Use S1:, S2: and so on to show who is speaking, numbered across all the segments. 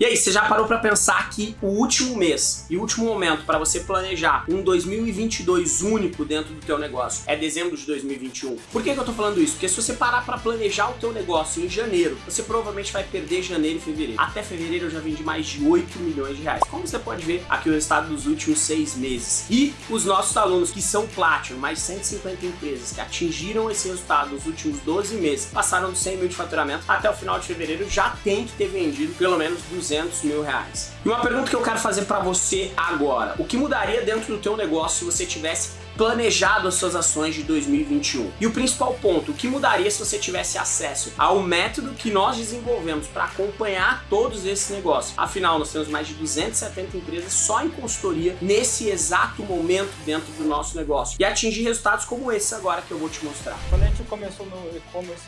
S1: E aí, você já parou para pensar que o último mês e o último momento para você planejar um 2022 único dentro do teu negócio é dezembro de 2021? Por que, que eu tô falando isso? Porque se você parar para planejar o teu negócio em janeiro, você provavelmente vai perder janeiro e fevereiro. Até fevereiro eu já vendi mais de 8 milhões de reais. Como você pode ver aqui o resultado dos últimos seis meses. E os nossos alunos que são Platinum, mais 150 empresas que atingiram esse resultado nos últimos 12 meses, passaram dos 100 mil de faturamento, até o final de fevereiro já tem que ter vendido pelo menos 200 mil reais. E uma pergunta que eu quero fazer para você agora, o que mudaria dentro do teu negócio se você tivesse planejado as suas ações de 2021. E o principal ponto, o que mudaria se você tivesse acesso ao método que nós desenvolvemos para acompanhar todos esses negócios. Afinal, nós temos mais de 270 empresas só em consultoria nesse exato momento dentro do nosso negócio e atingir resultados como esse agora que eu vou te mostrar.
S2: Quando a gente começou no e-commerce,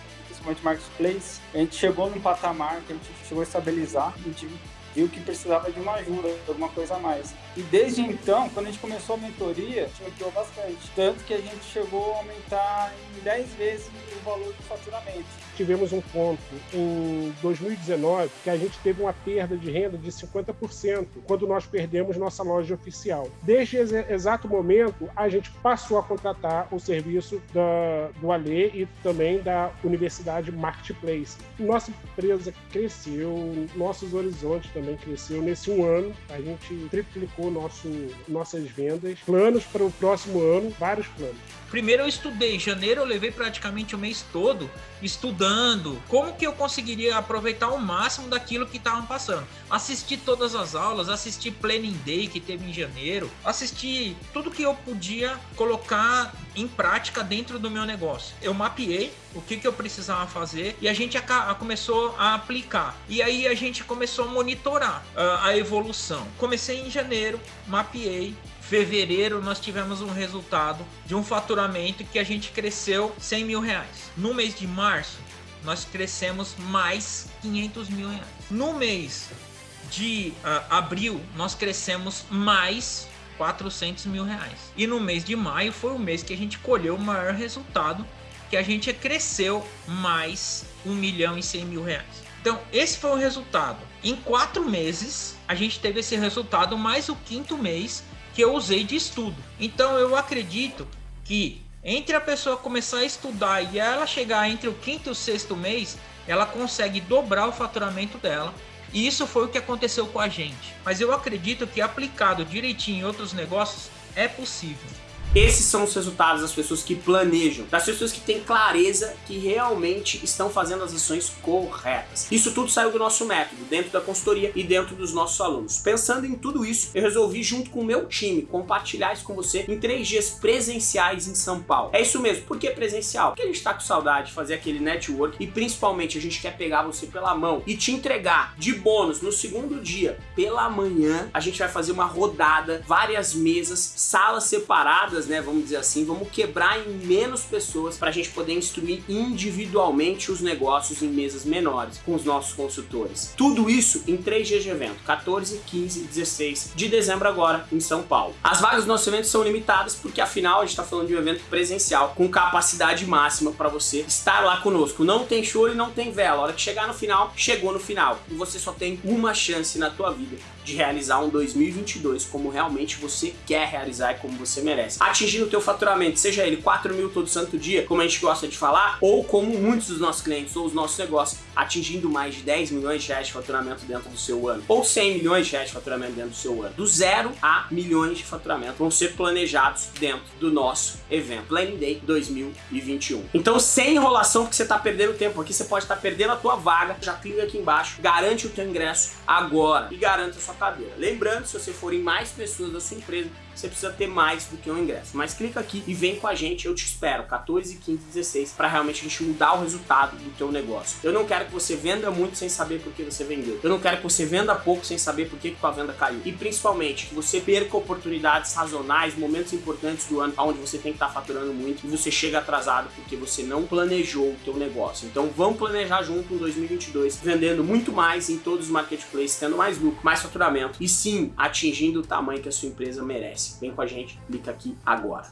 S2: principalmente marketplace, a gente chegou num patamar que a gente chegou a estabilizar, a gente viu que precisava de uma ajuda, alguma coisa a mais. E desde então, quando a gente começou a mentoria, a gente ampliou bastante. Tanto que a gente chegou a aumentar em 10 vezes o valor do faturamento.
S3: Tivemos um ponto em 2019 que a gente teve uma perda de renda de 50% quando nós perdemos nossa loja oficial. Desde esse exato momento, a gente passou a contratar o serviço da, do Ale e também da Universidade Marketplace. Nossa empresa cresceu, nossos horizontes também cresceu. Nesse um ano, a gente triplicou nosso, nossas vendas. Planos para o próximo ano, vários planos.
S4: Primeiro eu estudei, em janeiro eu levei praticamente o mês todo estudando como que eu conseguiria aproveitar o máximo daquilo que estavam passando. Assisti todas as aulas, assisti Planning Day que teve em janeiro, assisti tudo que eu podia colocar em prática dentro do meu negócio. Eu mapeei o que, que eu precisava fazer e a gente a, a começou a aplicar. E aí a gente começou a monitorar uh, a evolução. Comecei em janeiro, mapeei, fevereiro nós tivemos um resultado de um faturamento que a gente cresceu 100 mil reais. No mês de março, nós crescemos mais 500 mil reais. No mês de uh, abril, nós crescemos mais 400 mil reais. E no mês de maio foi o mês que a gente colheu o maior resultado, que a gente cresceu mais 1 milhão e 100 mil reais. Então, esse foi o resultado. Em quatro meses, a gente teve esse resultado, mais o quinto mês que eu usei de estudo. Então, eu acredito que entre a pessoa começar a estudar e ela chegar entre o quinto e o sexto mês, ela consegue dobrar o faturamento dela. E isso foi o que aconteceu com a gente. Mas eu acredito que aplicado direitinho em outros negócios é possível.
S1: Esses são os resultados das pessoas que planejam, das pessoas que têm clareza que realmente estão fazendo as ações corretas. Isso tudo saiu do nosso método, dentro da consultoria e dentro dos nossos alunos. Pensando em tudo isso, eu resolvi junto com o meu time compartilhar isso com você em três dias presenciais em São Paulo. É isso mesmo, por que presencial? Porque a gente tá com saudade de fazer aquele network e principalmente a gente quer pegar você pela mão e te entregar de bônus no segundo dia, pela manhã, a gente vai fazer uma rodada, várias mesas, salas separadas né, vamos dizer assim, vamos quebrar em menos pessoas para a gente poder instruir individualmente os negócios em mesas menores com os nossos consultores. Tudo isso em três dias de evento, 14, 15 e 16 de dezembro agora em São Paulo. As vagas do nosso evento são limitadas porque afinal a gente está falando de um evento presencial com capacidade máxima para você estar lá conosco. Não tem choro e não tem vela. A hora que chegar no final, chegou no final. E você só tem uma chance na tua vida de realizar um 2022 como realmente você quer realizar e como você merece atingindo o teu faturamento, seja ele 4 mil todo santo dia, como a gente gosta de falar, ou como muitos dos nossos clientes ou os nossos negócios, atingindo mais de 10 milhões de reais de faturamento dentro do seu ano, ou 100 milhões de reais de faturamento dentro do seu ano. Do zero a milhões de faturamento vão ser planejados dentro do nosso evento Planning Day 2021. Então, sem enrolação, porque você está perdendo tempo aqui, você pode estar tá perdendo a tua vaga, já clica aqui embaixo, garante o teu ingresso agora e garanta a sua cadeira. Lembrando, se você for em mais pessoas da sua empresa, você precisa ter mais do que um ingresso. Mas clica aqui e vem com a gente, eu te espero, 14, 15, 16, para realmente a gente mudar o resultado do teu negócio. Eu não quero que você venda muito sem saber por que você vendeu. Eu não quero que você venda pouco sem saber por que, tua venda caiu. E principalmente, que você perca oportunidades sazonais, momentos importantes do ano, onde você tem que estar tá faturando muito e você chega atrasado porque você não planejou o teu negócio. Então vamos planejar junto em 2022, vendendo muito mais em todos os marketplaces, tendo mais lucro, mais faturamento e sim, atingindo o tamanho que a sua empresa merece. Vem com a gente, clica aqui agora.